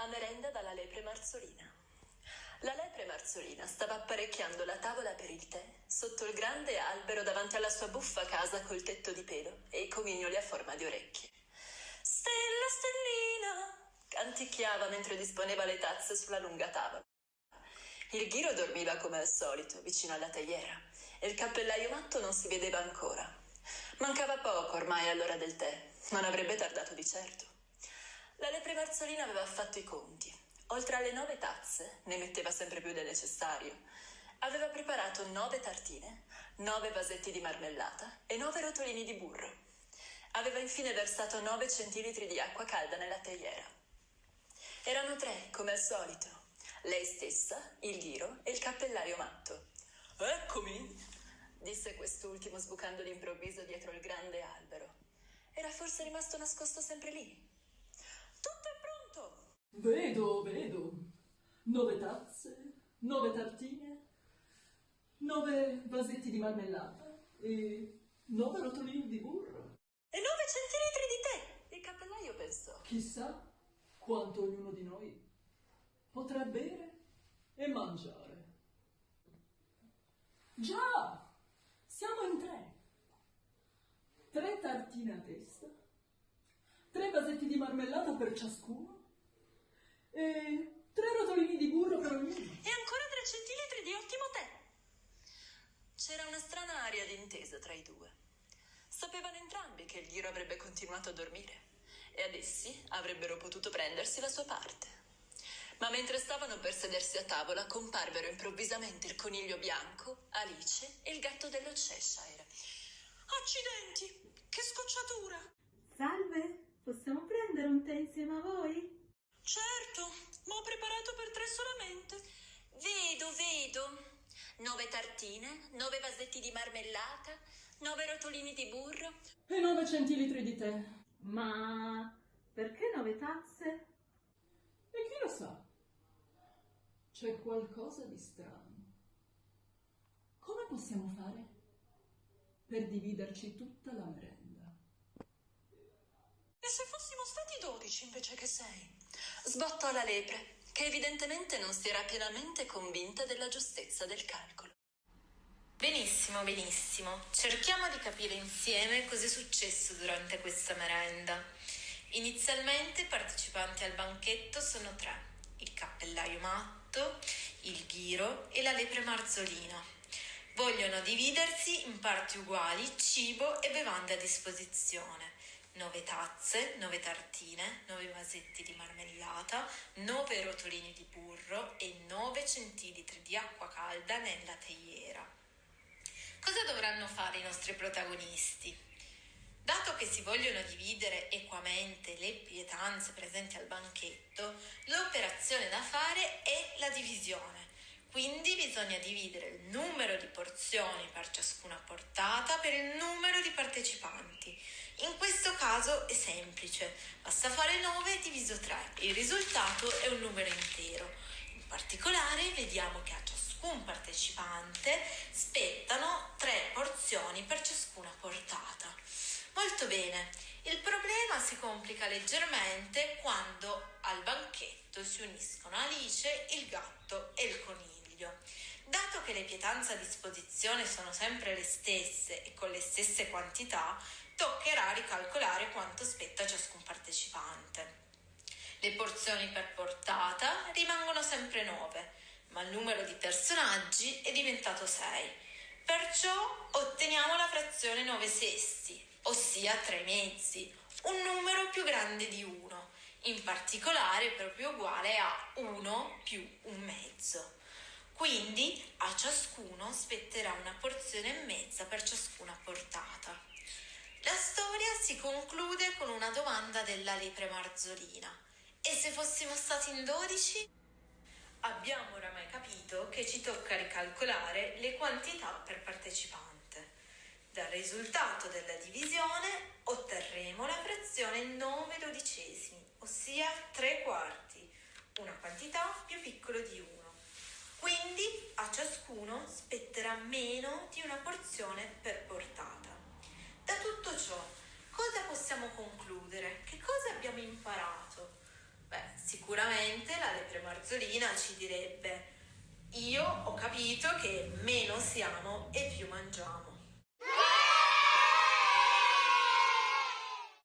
A merenda dalla lepre marzolina. La lepre marzolina stava apparecchiando la tavola per il tè sotto il grande albero davanti alla sua buffa casa col tetto di pelo e i comignoli a forma di orecchie. Stella, stellina! canticchiava mentre disponeva le tazze sulla lunga tavola. Il ghiro dormiva come al solito, vicino alla teiera, e il cappellaio matto non si vedeva ancora. Mancava poco ormai all'ora del tè, non avrebbe tardato di certo. La lepre marzolina aveva fatto i conti. Oltre alle nove tazze, ne metteva sempre più del necessario, aveva preparato nove tartine, nove vasetti di marmellata e nove rotolini di burro. Aveva infine versato nove centilitri di acqua calda nella teiera. Erano tre, come al solito. Lei stessa, il ghiro e il cappellaio matto. Eccomi, disse quest'ultimo sbucando d'improvviso dietro il grande albero. Era forse rimasto nascosto sempre lì. Vedo, vedo. Nove tazze, nove tartine, nove vasetti di marmellata e nove rotolini di burro. E nove centilitri di tè! Il cappellaio pensò. Chissà quanto ognuno di noi potrà bere e mangiare. Già! Siamo in tre. Tre tartine a testa, tre vasetti di marmellata per ciascuno e tre rotolini di burro per ognuno. E ancora tre centilitri di ottimo tè. C'era una strana aria d'intesa tra i due. Sapevano entrambi che il ghiro avrebbe continuato a dormire e ad essi avrebbero potuto prendersi la sua parte. Ma mentre stavano per sedersi a tavola, comparvero improvvisamente il coniglio bianco, Alice e il gatto dello Cheshire. Accidenti! Che scocciatura! Salve, possiamo prendere un tè insieme a voi? Certo, ma ho preparato per tre solamente. Vedo, vedo. Nove tartine, nove vasetti di marmellata, nove rotolini di burro. E nove centilitri di tè. Ma perché nove tazze? E chi lo sa? C'è qualcosa di strano. Come possiamo fare per dividerci tutta la merenda? E se fossimo stati dodici invece che sei? Sbottò la lepre, che evidentemente non si era pienamente convinta della giustezza del calcolo. Benissimo, benissimo. Cerchiamo di capire insieme cosa è successo durante questa merenda. Inizialmente i partecipanti al banchetto sono tre il cappellaio matto, il ghiro e la lepre marzolina. Vogliono dividersi in parti uguali cibo e bevande a disposizione. 9 tazze, 9 tartine, 9 vasetti di marmellata, 9 rotolini di burro e 9 centilitri di acqua calda nella teiera. Cosa dovranno fare i nostri protagonisti? Dato che si vogliono dividere equamente le pietanze presenti al banchetto, l'operazione da fare è la divisione. Quindi bisogna dividere il numero di porzioni per ciascuna portata per il numero di partecipanti. In questo caso è semplice, basta fare 9 diviso 3, il risultato è un numero intero. In particolare vediamo che a ciascun partecipante spettano 3 porzioni per ciascuna portata. Molto bene, il problema si complica leggermente quando al banchetto si uniscono Alice, il gatto e il coniglio. Dato che le pietanze a disposizione sono sempre le stesse e con le stesse quantità, toccherà ricalcolare quanto spetta ciascun partecipante. Le porzioni per portata rimangono sempre 9, ma il numero di personaggi è diventato 6. Perciò otteniamo la frazione 9 sesti, ossia tre mezzi, un numero più grande di 1, in particolare proprio uguale a 1 più un mezzo. Quindi a ciascuno spetterà una porzione e mezza per ciascuna portata. La storia si conclude con una domanda della lepre marzolina. E se fossimo stati in 12? Abbiamo oramai capito che ci tocca ricalcolare le quantità per partecipante. Dal risultato della divisione otterremo la frazione 9 dodicesimi, ossia 3 quarti, una quantità più piccola di 1. Quindi a ciascuno spetterà meno di una porzione per portata. Da tutto ciò, cosa possiamo concludere? Che cosa abbiamo imparato? Beh, Sicuramente la lepre marzolina ci direbbe io ho capito che meno siamo e più mangiamo.